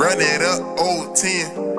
Run it up, old 10.